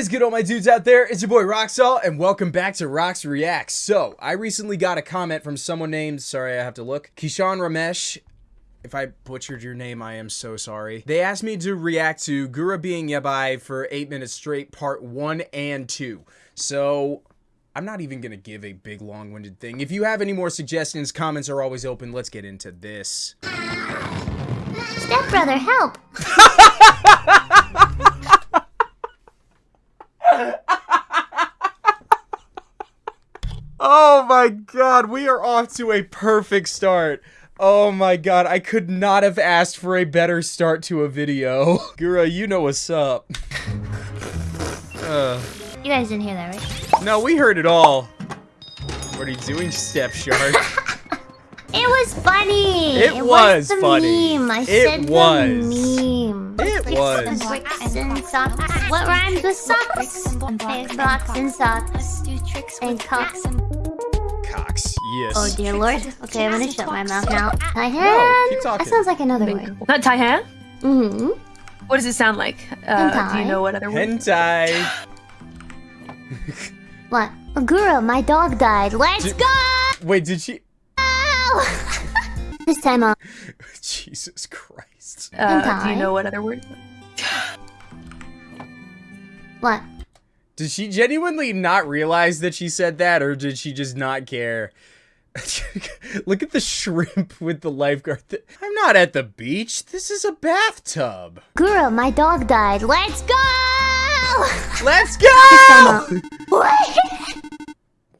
is good, all my dudes out there? It's your boy Roxall, and welcome back to Rox Reacts. So, I recently got a comment from someone named, sorry, I have to look, Kishan Ramesh. If I butchered your name, I am so sorry. They asked me to react to Gura being Yabai for 8 minutes straight, part 1 and 2. So, I'm not even gonna give a big long-winded thing. If you have any more suggestions, comments are always open. Let's get into this. Stepbrother, help! Oh my god, we are off to a perfect start. Oh my god, I could not have asked for a better start to a video. Gura, you know what's up. Uh, You guys didn't hear that, right? no, we heard it all. What are you doing, Step Shark? It was funny! It was the funny. Meme. I It said was. the meme. It was. Bricks and socks. What rhymes with socks? And blocks and socks. And cocks. Cox, yes. Oh dear lord. Okay, I'm gonna shut my mouth now. Hi No, keep That sounds like another word. Not Taihan? Mm-hmm. What does it sound like? Uh, do you know what other word? Hentai. What? Agura, my dog died. Let's Did- go! Wait, did she? this time I'll... Jesus Christ. Uh, do you know what other word? What? Did she genuinely not realize that she said that, or did she just not care? Look at the shrimp with the lifeguard. Th- I'm not at the beach. This is a bathtub. Agura, my dog died. Let's go! Let's go! What?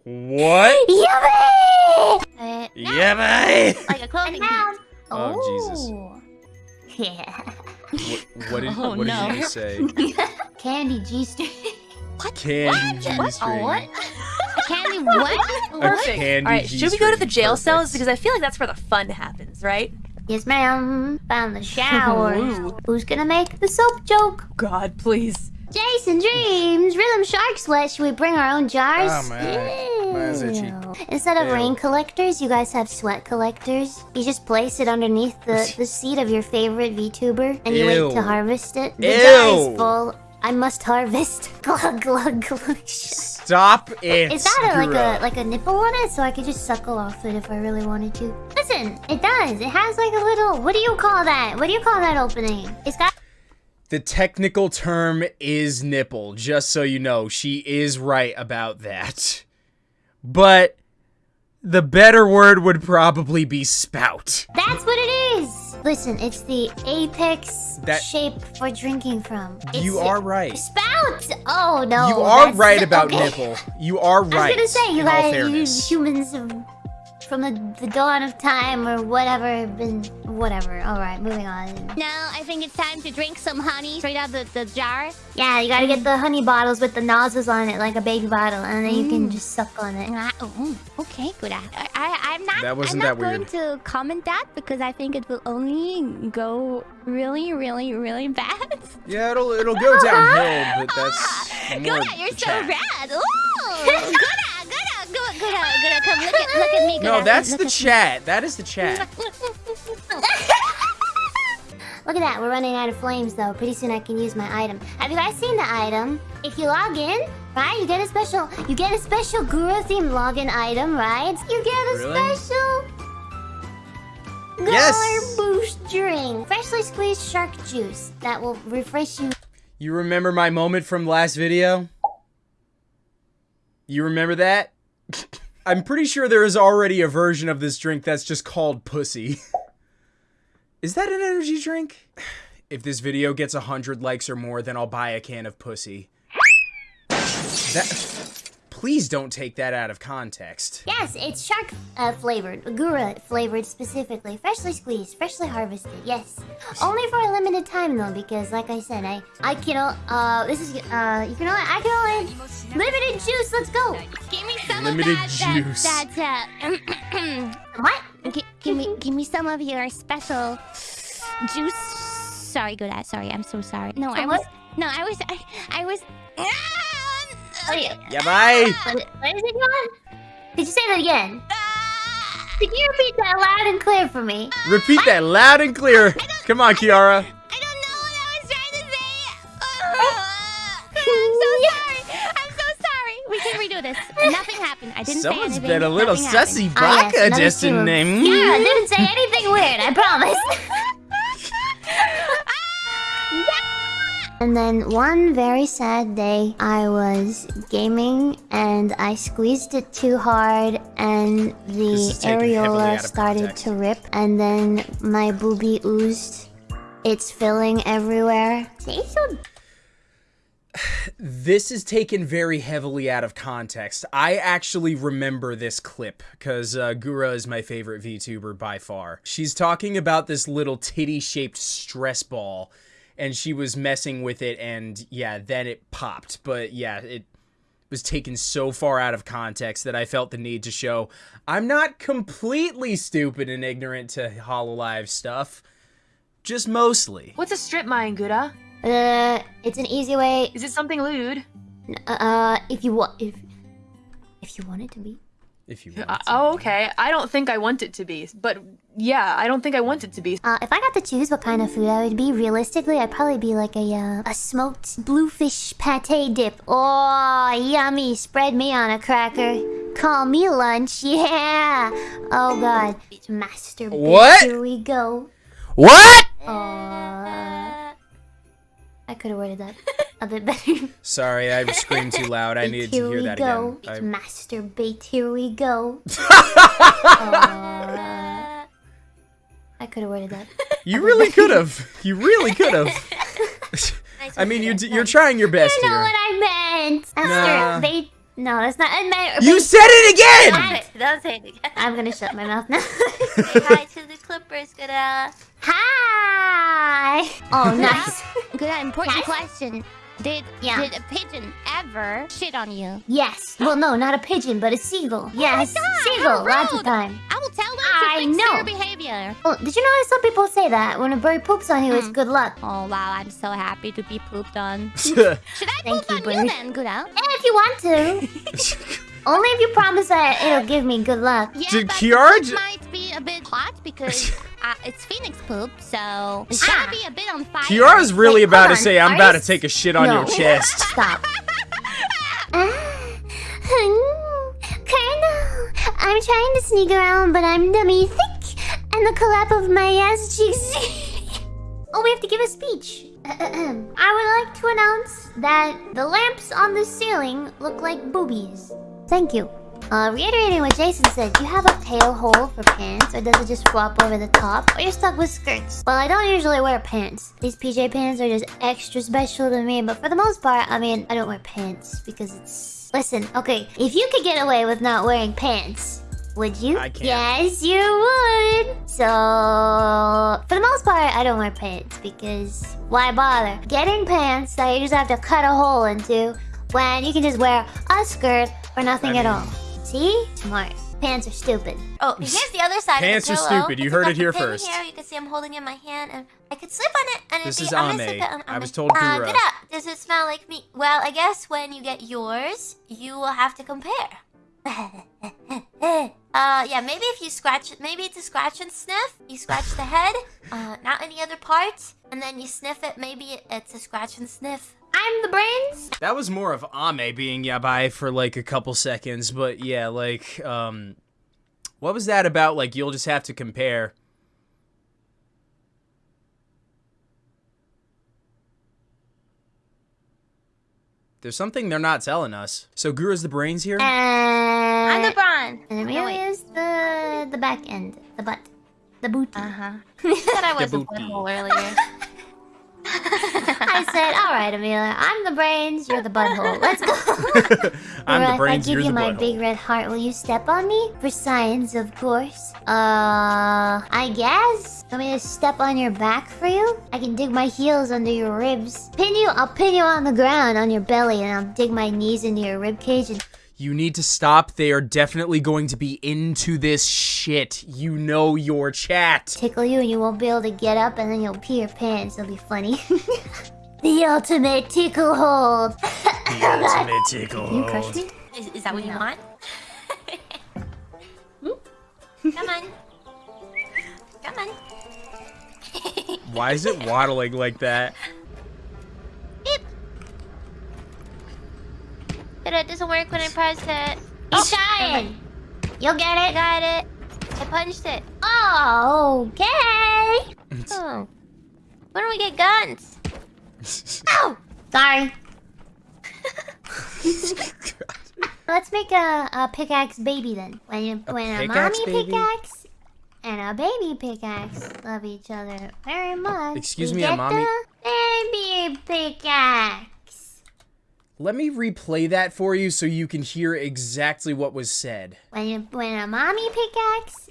What? Yummy! Uh, Yeah, bye. like a clothing noun. Oh, Jesus. Yeah. What, what did, Oh, what no. did you just say? Candy G-string. What? Candy G-string. A candy what? A Perfect. candy All right, should we go to the G-string. jail cells because I feel like that's where the fun happens, right? Yes, ma'am. Found the shower. Ooh. Who's gonna make the soap joke? God, please. Jason Dreams, Rhythm Shark Sweat. Should we bring our own jars? Oh, man. Itchy. Instead of Ew. rain collectors, you guys have sweat collectors. You just place it underneath the, the seat of your favorite VTuber, and you Ew. wait to harvest it. The Ew. jar is full. I must harvest. glug glug glug. Stop it. Is that a, like a like a nipple on it, so I could just suckle off it if I really wanted to? Listen, it does. It has like a little. What do you call that? What do you call that opening? It's got. The technical term is nipple, just so you know. She is right about that. But the better word would probably be spout. That's what it is. Listen, it's the apex That- shape for drinking from. It's you are right. Spout. Oh no. you are right about okay. nipple. You are right. I was gonna say you guys, humans have, from the, the dawn of time or whatever, been whatever. All right, moving on. Now I think it's time to drink some honey straight out the, the jar. Yeah, you gotta get the honey bottles with the nozzles on it, like a baby bottle, and then you can Mm. just suck on it. Ah, oh, okay, good. I, I, I'm not. That wasn't I'm not that weird. going to comment that because I think it will only go really, really, really bad. Yeah, it'll it'll go downhill, but that's more Good, you're so chat. rad. Ooh, good, good, good. Come look at look at me. No, that's the me. chat. That is the chat. Look at that, we're running out of flames though. Pretty soon I can use my item. Have you guys seen the item? If you log in, right, you get a special, you get a special Gura themed login item, right? You get a Really? special Yes. Boost drink, freshly squeezed shark juice that will refresh you. You remember my moment from last video? You remember that? I'm pretty sure there is already a version of this drink that's just called pussy. is that an energy drink? If this video gets 100 likes or more, then I'll buy a can of pussy. That Please don't take that out of context. Yes, it's shark uh, flavored, Gura flavored specifically, freshly squeezed, freshly harvested. Yes, only for a limited time though, because like I said, I I can o- uh this is uh you can only I can only limited juice. Let's go. Give me some Limited of that. juice. That, that uh, What? Gi- give me, give me some of your special juice. Sorry, Goda. Sorry, I'm so sorry. No, I Some was. No, I was. I, I was. Oh, yeah. Yeah, bye. What, what is it, John? Did you say that again? Could you repeat that loud and clear for me? Repeat that loud and clear. Come on, Kiara. I don't know what I was trying to say. Uh, I'm so do this. Nothing happened. I didn't Someone's say anything. Someone's been a little Nothing happened. sussy Ah, yes, baka just in name. Yeah, I didn't say anything weird. I promise. And then one very sad day, I was gaming and I squeezed it too hard, and the This is taken heavily out areola started to rip, and then my boobie oozed. It's filling everywhere. This is taken very heavily out of context. I actually remember this clip because uh, Gura is my favorite VTuber by far. She's talking about this little titty shaped stress ball and she was messing with it and yeah, then it popped. But yeah, it was taken so far out of context that I felt the need to show I'm not completely stupid and ignorant to Hololive stuff. Just mostly. What's a strip mine, Gouda? Uh, it's an easy way. Is it something lewd? Uh, if you want, if if you want it to be. If you want. Uh, oh, okay. I don't think I want it to be, but yeah, I don't think I want it to be. Uh, if I got to choose what kind of food I would be, realistically, I'd probably be like a uh, a smoked bluefish pate dip. Oh, yummy! Spread me on a cracker. Call me lunch. Yeah. Oh God. Master. What? Here we go. What? Uh, I could have worded that a bit better. Sorry, I screamed too loud. I needed Here to hear we that go. again. I- Masturbate. Here we go. Uh, I could have worded that. You really could have. You really could have. I mean, you d- you're trying your best You know here. what I meant. Nah. Masturbate. No, that's not. I meant. You said it again. Don't say it again. I'm gonna shut my mouth now. Say hi to the Clippers, Gouda. Uh, hi. Oh, nice. Good, important Yes? question. Did Yeah. did a pigeon ever shit on you? yes. Well, no, not a pigeon, but a seagull. Yes, God, seagull. Lots of time. I will tell them I to fix know. their behavior. Oh, did you know that some people say that when a bird poops on you, it's Mm. good luck? Oh wow, I'm so happy to be pooped on. Should Should I Thank poop you, on bird. you then, Guda? Eh, if you want to. Only if you promise that it'll give me good luck. Yeah, Did but Kiara the might be a bit hot because uh, it's Phoenix poop, so it's Ah. gotta be a bit on fire. Kiara's really Wait, about to on. say, "I'm Are about you to take a shit on No. your chest." Stop. Colonel, I'm trying to sneak around, but I'm dummy thick, and the collap of my ass cheeks. oh, we have to give a speech. I would like to announce that the lamps on the ceiling look like boobies. Thank you. Uh, reiterating what Jason said, do you have a tail hole for pants, or does it just flop over the top, or you're stuck with skirts? Well, I don't usually wear pants. These PJ pants are just extra special to me, but for the most part, I mean, I don't wear pants because it's... Listen, okay, if you could get away with not wearing pants, would you? I can't. Yes, you would. So, for the most part, I don't wear pants because why bother? Getting pants that you just have to cut a hole into when you can just wear a skirt or nothing I at all. See? Smart. Pants are stupid. Oh, here's the other side Pants of are the pillow. stupid. You It's heard it here the first. Here. You can see I'm holding it in my hand, and I could slip on it, and This it'd is be, I'm gonna Ame. slip it on I was told uh, Gura. Good up. Does it smell like me? Well, I guess when you get yours, you will have to compare. uh, yeah, maybe if you scratch it, maybe it's a scratch and sniff. You scratch the head, uh, not any other parts, and then you sniff it. Maybe it- it's a scratch and sniff. I'm the brains. That was more of Ame being yabai for like a couple seconds, but yeah, like, um, what was that about? Like, you'll just have to compare. There's something they're not telling us. So Gura's the brains here? And I'm the brawn. And No, wait. Amelia's the the back end, the butt, the booty. Uh huh. You said I was a booty. butthole earlier. I said, "All right, Amelia, I'm the brains, you're the butthole. Let's go." I'm Or the brains, I give you the my butthole. big red heart, will you step on me for science, of course? Uh, I guess. Want me to step on your back for you? I can dig my heels under your ribs. Pin you. I'll pin you on the ground on your belly, and I'll dig my knees into your rib cage and You need to stop. They are definitely going to be into this shit. You know your chat. tickle you, and you won't be able to get up, and then you'll pee your pants. It'll be funny. the ultimate tickle hold. The ultimate tickle. Can you crush me? Is, is that what you want? Hmm? Come on. Come on. Why is it waddling like that? But it doesn't work when I press it. Keep oh, trying. You'll get it. I Got it. I punched it. Oh, okay. Oh. When do we get guns? Ow! Oh, sorry. Let's make a, a pickaxe baby then. When you, when a mommy baby? pickaxe and a baby pickaxe love each other very oh, much. Excuse me, a mommy- baby pickaxe. Let me replay that for you so you can hear exactly what was said. When when a mommy pickaxe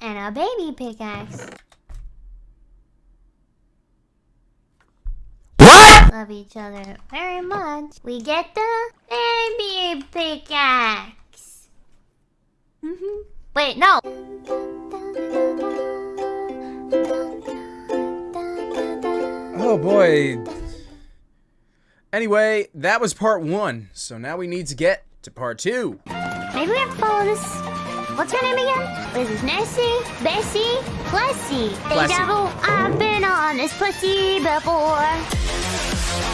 and a baby pickaxe What? Love each other very much. We get the baby pickaxe. Mm-hmm. Wait, no. Oh boy. Anyway, that was part one. So now we need to get to part two. Maybe we have to follow this. What's her name again? This is Nessie? Bessie? Plessy. Hey, Plessy. devil, I've been on this pussy before.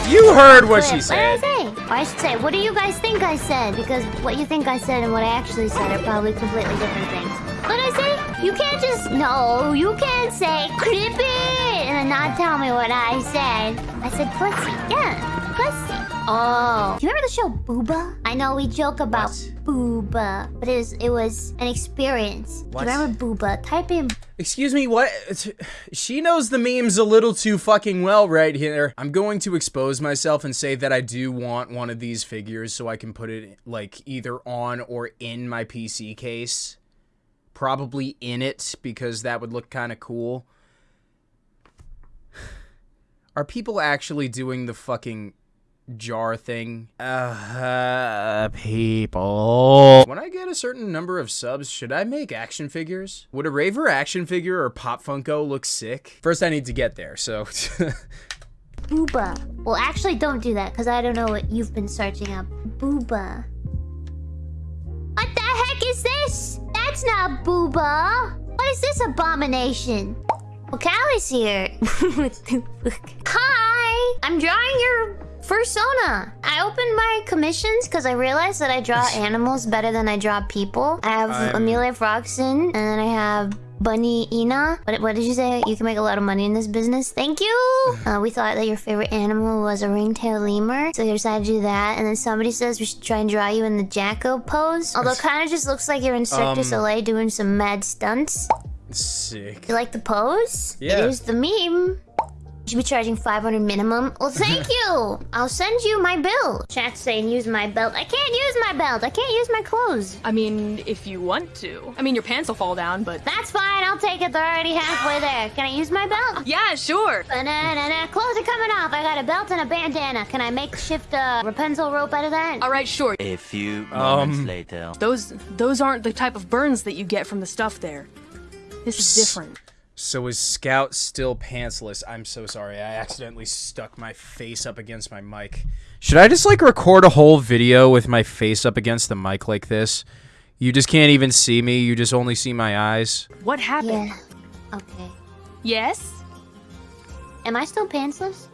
You heard what she said. What did I say? Or I should say, what do you guys think I said? Because what you think I said and what I actually said are probably completely different things. What did I say? You can't just... No, you can't say, it, and then not tell me what I said. I said pussy. Yeah, pussy. Oh. Do you remember the show Booba? I know we joke about What? Booba, but it was, it was an experience. What? Do you remember Booba? Type in Excuse me, what? She knows the memes a little too fucking well right here. I'm going to expose myself and say that I do want one of these figures so I can put it, like, either on or in my PC case. Probably in it, because that would look kind of cool. Are people actually doing the fucking jar thing? Uh, people. When I get a certain number of subs, should I make action figures? Would a Raver action figure or Pop Funko look sick? First, I need to get there, so. Booba. Well, actually, don't do that because I don't know what you've been searching up. Booba. What the heck is this? That's not Booba. What is this abomination? Well, Calli's here. Hi. I'm drawing your fursona. I opened my commissions because I realized that I draw animals better than I draw people. I have I'm- Amelia Froxen, and then I have Bunny Ina. What, what did you say? You can make a lot of money in this business. Thank you. Uh, we thought that your favorite animal was a ringtail lemur, so we decided to do that. And then somebody says we should try and draw you in the Jacko pose. Although it kind of just looks like you're in Cirque du Um, Soleil doing some mad stunts. sick. You like the pose? Yeah. Here's the meme. You should be charging 500 minimum. Well, thank you. I'll send you my bill. Chat's saying use my belt. I can't use my belt. I can't use my clothes. I mean, if you want to. I mean, your pants will fall down, but. That's fine. I'll take it. They're already halfway there. Can I use my belt? Yeah, sure. Banana. Clothes are coming off. I got a belt and a bandana. Can I make shift uh, Rapunzel rope out of that? All right, sure. A few moments Um, later. Those those aren't the type of burns that you get from the stuff there. This is different. So is Scout still pantsless? I'm so sorry. I accidentally stuck my face up against my mic. Should I just like record a whole video with my face up against the mic like this? You just can't even see me. You just only see my eyes. What happened? Yeah. Okay. Yes? Am I still pantsless?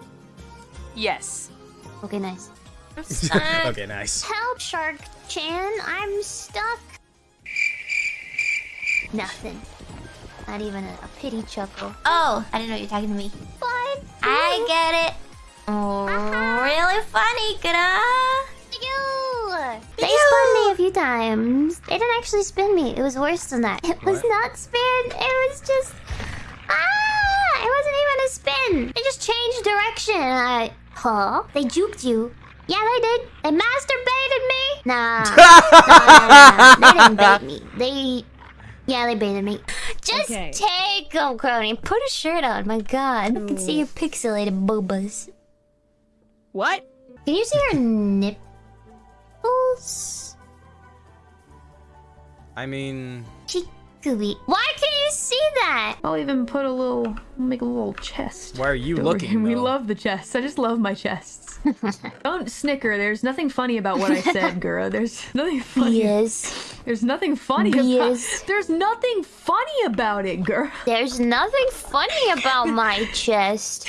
Yes. Okay, nice. okay, nice. Help, Shark Chan. I'm stuck. Nothing. Not even a, a pity chuckle. Oh, I didn't know you were talking to me. What? I get it. Oh, really funny, Gra. You. They spun me a few times. They didn't actually spin me. It was worse than that. It was What? not spin. It was just ah. It wasn't even a spin. They just changed direction. I huh? They juked you. Yeah, they did. They masturbated me. Nah. nah, nah, nah. They didn't bait me. They. Yeah, they baited me. Just Okay. take them, Kronii. Put a shirt on. My God, I can see your pixelated boobas. What? Can you see her nipples? I mean, Chickabee. Why can you see that? I'll even put a little, make a little chest. why are you Over looking? here. We love the chests. I just love my chests. Don't snicker. There's nothing funny about what I said, Gura. There's nothing funny. Yes. There's nothing funny Yes. about. There's nothing funny about it, Gura. There's nothing funny about my chest.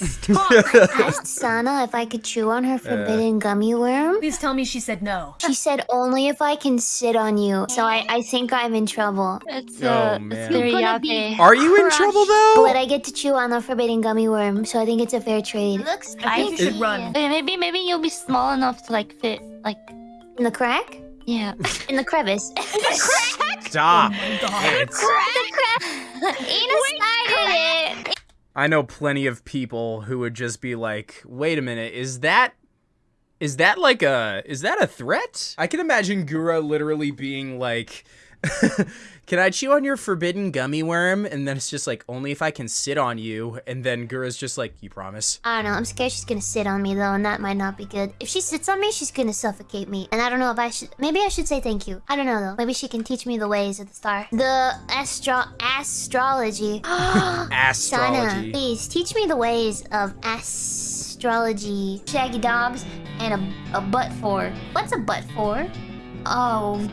asked Sana if I could chew on her forbidden gummy worm. Please tell me she said no. She said only if I can sit on you. So I, I think I'm in trouble. It's Oh, uh, man. it's very You're gonna yucky. Are you in trouble though? But I get to chew on the forbidden gummy worm, so I think it's a fair trade. Looks I think you should run. Wait, maybe maybe you'll be small enough to like fit like In the crack? yeah. In the crevice. The Crack! Stop. God. It's- I know plenty of people who would just be like, "Wait a minute, is that is that like a is that a threat?" I can imagine Gura literally being like, "Can I chew on your forbidden gummy worm?" And then it's just like, "Only if I can sit on you." And then Gura's just like, "You promise?" I don't know. I'm scared she's gonna sit on me though, and that might not be good. If she sits on me, she's gonna suffocate me. And I don't know if I should. Maybe I should say thank you. I don't know though. Maybe she can teach me the ways of the star. The astro astrology. Sana, Astrology. please teach me the ways of astrology. Shaggy dogs and a, a butt for. What's a butt for? Oh,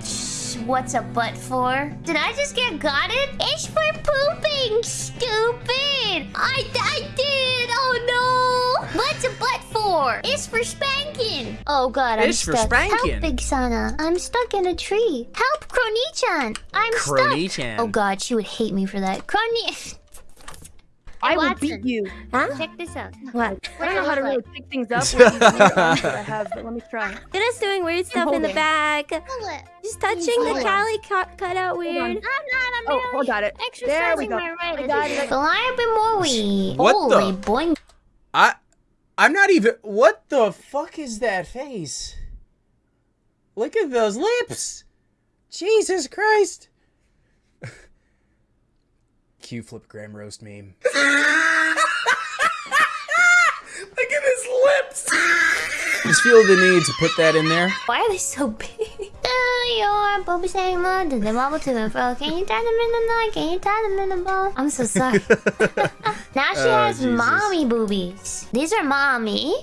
what's a butt for? Did I just get got it? It's for pooping, stupid! I, I did! Oh no! What's a butt for? It's for spanking! Oh god, I'm It's for stuck. spanking. Help, Big Sana. I'm stuck in a tree. Help, Kronii-chan! I'm Kronii-chan. stuck! Oh god, she would hate me for that. Kronii... I will Watson. beat you. Check this out. What? I don't know how to really pick things up Yeah. with these weird arms that I have, but let me try. You're doing weird stuff in the back. Hold. Just touching the Cali cut, cut out Hold on. weird. I'm not, I'm Oh, merely hold got it. There we go. my right. I got it. Reliable What the- Holy boing. I I'm not even What the fuck is that face? Look at those lips. Jesus Christ. Q flip Graham roast meme. Look at his lips. Just feel the need to put that in there. Why are they so big? Do your booby saying London, they wobble to and fro. Can you tie them in the night? Can you tie them in the ball? I'm so sorry. now she Oh, has Jesus. mommy boobies. These are mommy.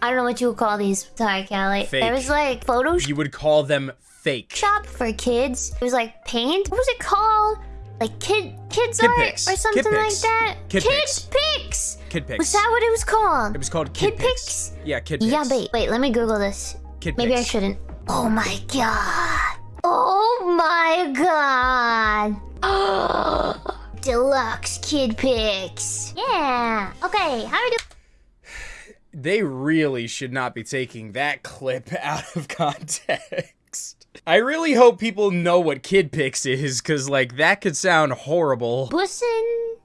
I don't know what you would call these. Sorry, Calli. Fake. There was like Photoshop You would call them fake. Shop for kids. It was like paint. What was it called? Like kid kids Kid art pics. or Kid something like pics. that. Kid kids pics. Kid Pix. Was that what it was called? It was called Kid Kid, pics? Yeah, Kid Pix. Yeah, wait, wait, let me Google this. Kid Maybe I shouldn't. Oh my god. Oh my god. Deluxe kid pics. Yeah. Okay, how do we do? they really should not be taking that clip out of context. I really hope people know what Kid Pix is, because, like, that could sound horrible. Bussin.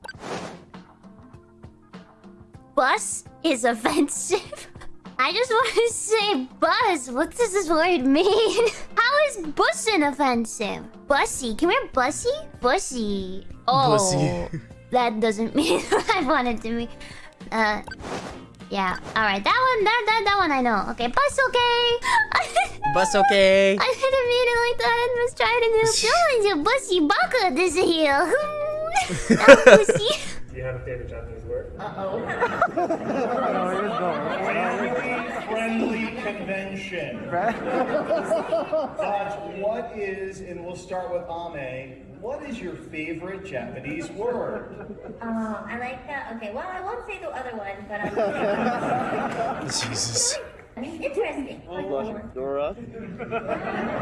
Bus is offensive. I just want to say buzz. What does this word mean? How is bussin offensive? Bussy. Can we have bussy? Bussy. Oh. Bussy. that doesn't mean what I wanted to mean. Uh, yeah. All right. That one. That that that one I know. Okay. Bus. Okay. Bus okay. I didn't mean it like that. I was trying to do feelings of bussy baka this here. That pussy. Do you have a favorite Japanese word? Oh. Friendly convention. but what is, and we'll start with Ame, what is your favorite Japanese word? Oh, I like that. Okay, well, I won't say the other one, but I'm Jesus. interesting. Dora.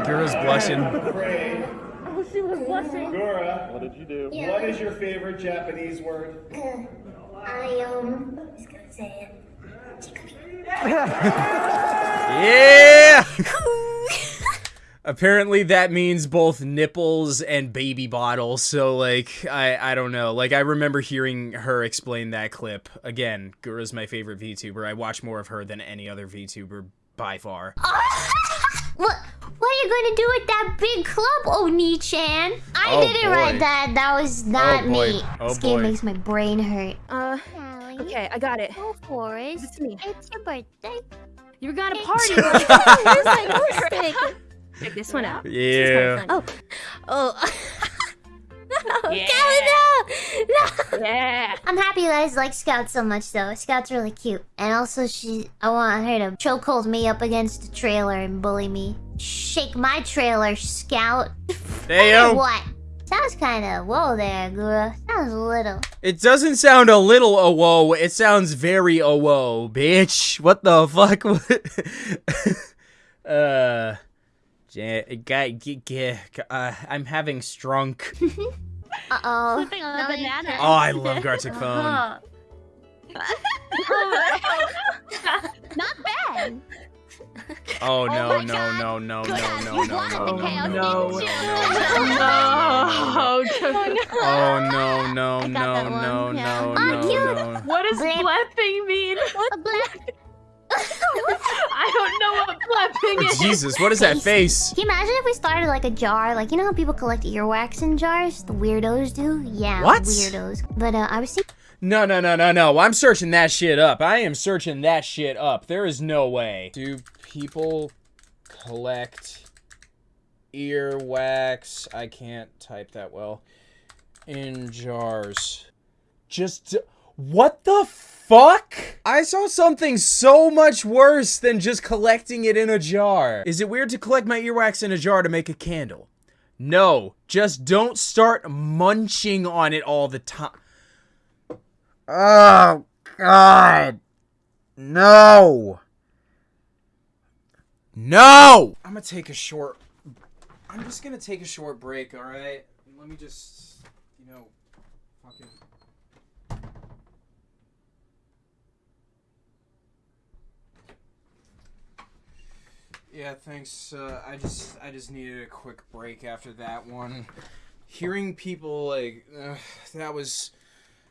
Gura's blushing. Craig, Oh, she was blushing. Gura, What did you do? what is your favorite Japanese word? I um. I'm just gonna say it. Yeah! Apparently that means both nipples and baby bottles, so like I I don't know. Like I remember hearing her explain that clip. Again, Gura's my favorite VTuber. I watch more of her than any other VTuber by far. What? What are you gonna do with that big club, Oni-chan? I Oh, didn't boy. write that. That was not Oh, boy. me. Oh, this game makes my brain hurt. Uh, Calli, okay, I got it. Go Forest. It's me. It's your birthday. You got a It's- party. Where's my nose stick? Check this one out. Yeah. Oh. Oh. no, Yeah. Calli, no! No! Yeah. I'm happy you guys like Scout so much, though. Scout's really cute. And also, she, I want her to chokehold me up against the trailer and bully me. Shake my trailer, Scout. Or Damn. what? Sounds kind of whoa there, Gura. Sounds a little. It doesn't sound a little a whoa. It sounds very a whoa, bitch. What the fuck? uh, ja- guy, g- g- uh, I'm having strunk. Uh oh. Flipping on a banana. Oh, I love Gartic Phone. Not bad. Oh no, my no, God. no, no, Good no, ass, no, you no, wanted no, the no, chaos, no, didn't no, you? no, no. Oh, Oh no, no, I got no, that one, no, yeah. no, Oh, no, cute. no. what does Blip. flapping mean? What? A black. I don't know what flapping is. Jesus, what is that face? Can you imagine if we started like a jar? Like, you know how people collect earwax in jars? The weirdos do? Yeah, What? weirdos. But uh, I was thinking. No, no, no, no, no. I'm searching that shit up. I am searching that shit up. There is no way. Do people collect earwax? I can't type that well. In jars. Just. What the fuck? I saw something so much worse than just collecting it in a jar. Is it weird to collect my earwax in a jar to make a candle? No. Just don't start munching on it all the time. Oh, God. No. No! I'm gonna take a short. I'm just gonna take a short break, alright? Let me just, you know, fucking. Yeah, thanks. Uh, I just, I just needed a quick break after that one. Hearing people like uh, that was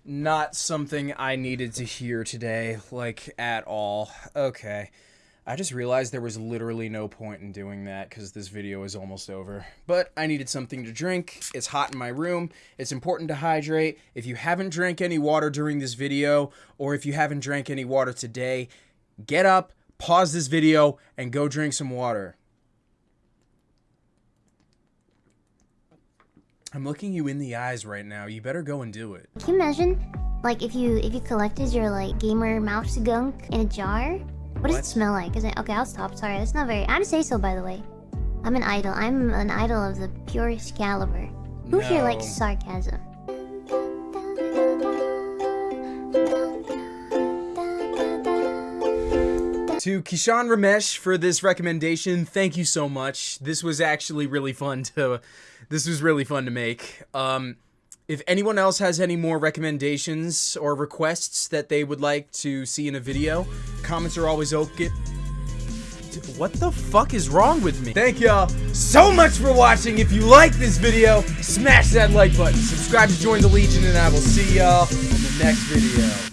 not something I needed to hear today, like at all. Okay. I just realized there was literally no point in doing that because this video is almost over. But I needed something to drink. It's hot in my room. It's important to hydrate. If you haven't drank any water during this video, or if you haven't drank any water today, get up, pause this video, and go drink some water. I'm looking you in the eyes right now. You better go and do it. Can you imagine, like, if you if you collected your like gamer mouse gunk in a jar? What does it smell like? Is it okay? I'll stop. Sorry, that's not very. I'm say so, by the way. I'm an idol. I'm an idol of the purest caliber. Who here likes sarcasm? To Kishan Ramesh for this recommendation, thank you so much. This was actually really fun to this was really fun to make. Um if anyone else has any more recommendations or requests that they would like to see in a video, comments are always open. What the fuck is wrong with me? Thank y'all so much for watching. If you like this video, smash that like button. Subscribe to join the Legion, and I will see y'all in the next video.